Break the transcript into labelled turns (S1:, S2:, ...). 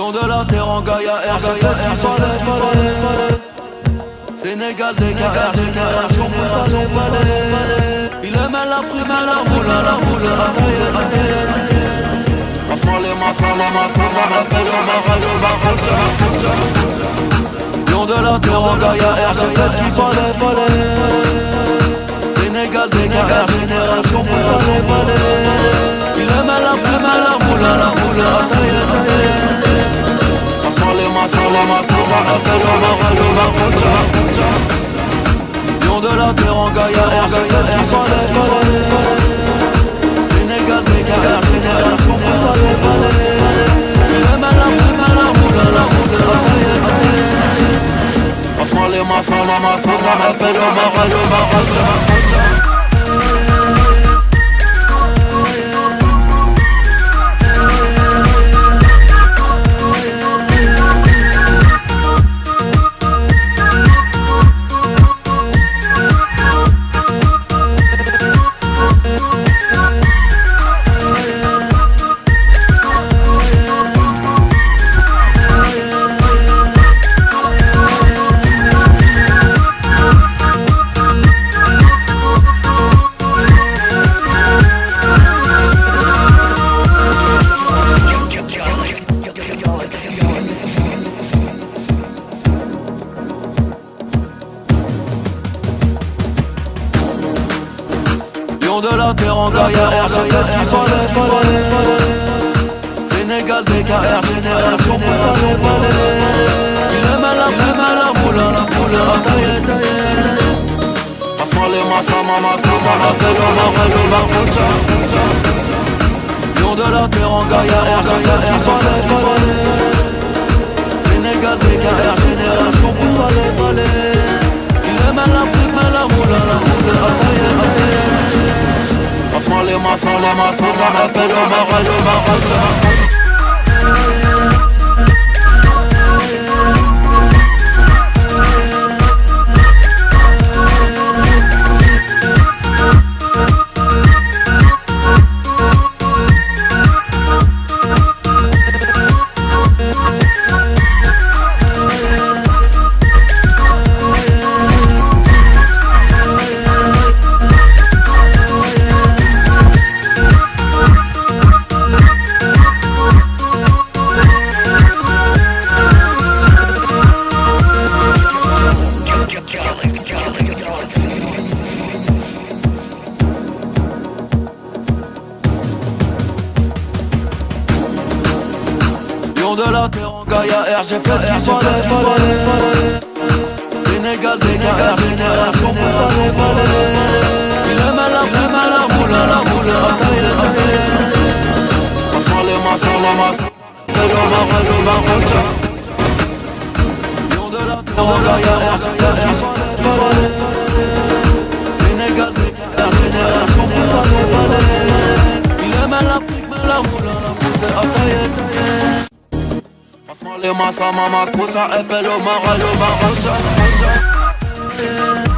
S1: Lion de la terre en Gaïa, R, fait ce qu'il fallait, fallait, fallait Sénégal, DKR, génération, fallait, fallait Il aimait la prime, la boule, la boule, la boule, la boule Lion de la terre en Gaïa, R, j'ai fait ce qu'il fallait, fallait Sénégal, DKR, génération, fallait, fallait Lion de la terre en Gaïa, R, j'ai fait ce qu'il fallait, fallait Sénégal, DKR, génération, fallait, fallait Il la prime, la roule, la roule, la
S2: Passe-moi les masses, la masse, ça m'appelle le marais, le marais
S1: Lion de la terre en Gaïa, R, j'ai fait ce qu'il fallait, fallait, Sénégal, DKR, génération, fallait, fallait Il aime la prime, la boule, la boule, la taille, taille
S2: Passe-moi les masses, maman, ça m'appelle le marais, le marais
S1: Lion de la terre en Gaïa, R, j'ai fait ce qu'il fallait, fallait Sénégal, DKR, génération,
S2: les masses, les masses,
S1: De la terre en Gaïa, R, j'ai fait ce qu'il fallait, fallait, fallait Sénégal, DKR, génération, fallait, fallait Il aime la la boule, la boule, la taille, taille
S2: Passe-moi les masses, le marais
S1: Lion de la terre en Gaïa, R, j'ai fait ce qu'il fallait,
S2: اللي ما صممك وسائف المعلومة عزة عزة